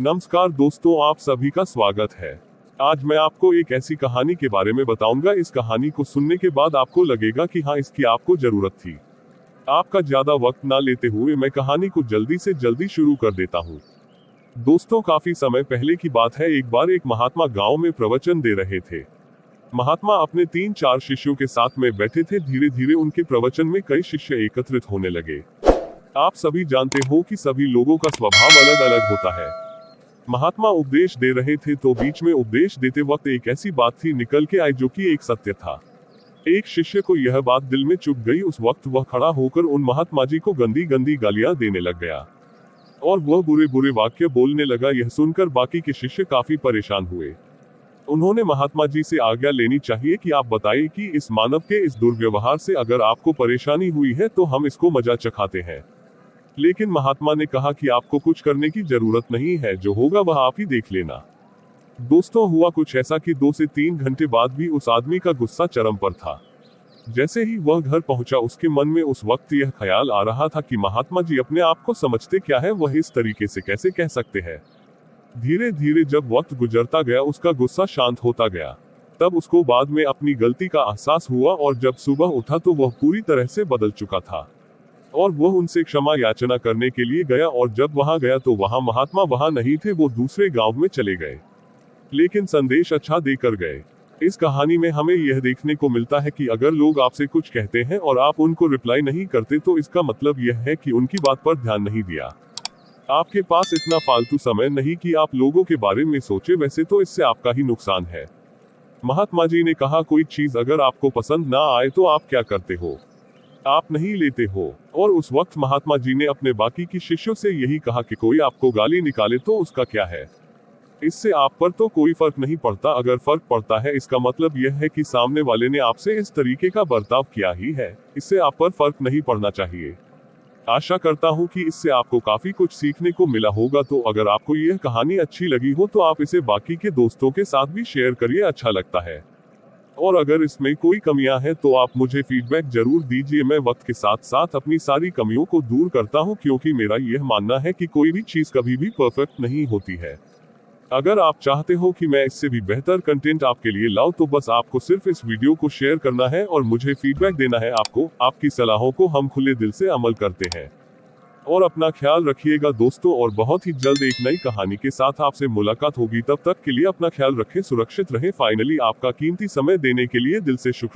नमस्कार दोस्तों, आप सभी का स्वागत है। आज मैं आपको एक ऐसी कहानी के बारे में बताऊँगा। इस कहानी को सुनने के बाद आपको लगेगा कि हाँ इसकी आपको ज़रूरत थी। आपका ज़्यादा वक्त ना लेते हुए मैं कहानी को जल्दी से जल्दी शुरू कर देता हूँ। दोस्तों, काफ़ी समय पहले की बात है, एक बार एक महात्मा गाँव में प्रवचन दे रहे थे। महात्मा अपने तीन चार शिष्यों के साथ में बैठे थे। धीरे धीरे उनके प्रवचन में कई शिष्य एकत्रित होने लगे। आप सभी जानते हो कि सभी लोगों का स्वभाव अलग अलग होता है। महात्मा उपदेश दे रहे थे तो बीच में उपदेश देते वक्त एक ऐसी बात थी निकल के आई जो कि एक सत्य था। एक शिष्य को यह बात दिल में चुप गई। उस वक्त वह खड़ा होकर उन महात्मा जी को गंदी गंदी गालियाँ देने लग गया। और वह बुरे बुरे वाक्य बोलने लगा। यह सुनकर बाकी के शिष्य काफ़ी परेशान हुए। उन्होंने महात्मा जी से आज्ञा लेनी चाहिए कि आप बताइए कि इस मानव के इस दुर्व्यवहार से अगर आपको परेशानी हुई है तो हम इसको मज़ा चखाते हैं। लेकिन महात्मा ने कहा कि आपको कुछ करने की ज़रूरत नहीं है, जो होगा वह आप ही देख लेना। दोस्तों, हुआ कुछ ऐसा कि दो से तीन घंटे बाद भी उस आदमी का गुस्सा चरम पर था। जैसे ही वह घर पहुँचा, उसके मन में उस वक्त यह ख्याल आ रहा था कि महात्मा जी अपने आप को समझते क्या है, वह इस तरीके से कैसे कह सकते हैं। धीरे धीरे जब वक्त गुजरता गया, उसका गुस्सा शांत होता गया। तब उसको बाद में अपनी गलती का एहसास हुआ और जब सुबह उठा तो वह पूरी तरह से बदल चुका था। और वह उनसे क्षमा याचना करने के लिए गया और जब वहाँ गया तो वहाँ महात्मा वहाँ नहीं थे, वो दूसरे गाँव में चले गए। लेकिन संदेश अच्छा देकर गए। इस कहानी में हमें यह देखने को मिलता है कि अगर लोग आपसे कुछ कहते हैं और आप उनको रिप्लाई नहीं करते तो इसका मतलब यह है कि उनकी बात पर ध्यान नहीं दिया। आपके पास इतना फालतू समय नहीं कि आप लोगों के बारे में सोचे, वैसे तो इससे आपका ही नुकसान है। महात्मा जी ने कहा, कोई चीज़ अगर आपको पसंद ना आए तो आप क्या करते हो? आप नहीं लेते हो। और उस वक्त महात्मा जी ने अपने बाकी की शिष्यों से यही कहा कि कोई आपको गाली निकाले तो उसका क्या है? इससे आप पर तो कोई फ़र्क नहीं पड़ता। अगर फ़र्क पड़ता है, इसका मतलब यह है कि सामने वाले ने आपसे इस तरीके का बर्ताव किया ही है। इससे आप पर फ़र्क नहीं पड़ना चाहिए। आशा करता हूँ कि इससे आपको काफ़ी कुछ सीखने को मिला होगा। तो अगर आपको यह कहानी अच्छी लगी हो तो आप इसे बाकी के दोस्तों के साथ भी शेयर करिए। अच्छा लगता है। और अगर इसमें कोई कमियाँ हैं तो आप मुझे फीडबैक ज़रूर दीजिए। मैं वक्त के साथ साथ अपनी सारी कमियों को दूर करता हूँ, क्योंकि मेरा यह मानना है कि कोई भी चीज़ कभी भी परफेक्ट नहीं होती है। अगर आप चाहते हो कि मैं इससे भी बेहतर कंटेंट आपके लिए लाऊं तो बस आपको सिर्फ़ इस वीडियो को शेयर करना है और मुझे फीडबैक देना है। आपको, आपकी सलाहों को हम खुले दिल से अमल करते हैं। और अपना ख्याल रखिएगा दोस्तों और बहुत ही जल्द एक नई कहानी के साथ आपसे मुलाकात होगी। तब तक के लिए अपना ख्याल रखें, सुरक्षित रहें। फाइनली आपका कीमती समय देने के लिए दिल से शुक्रिया।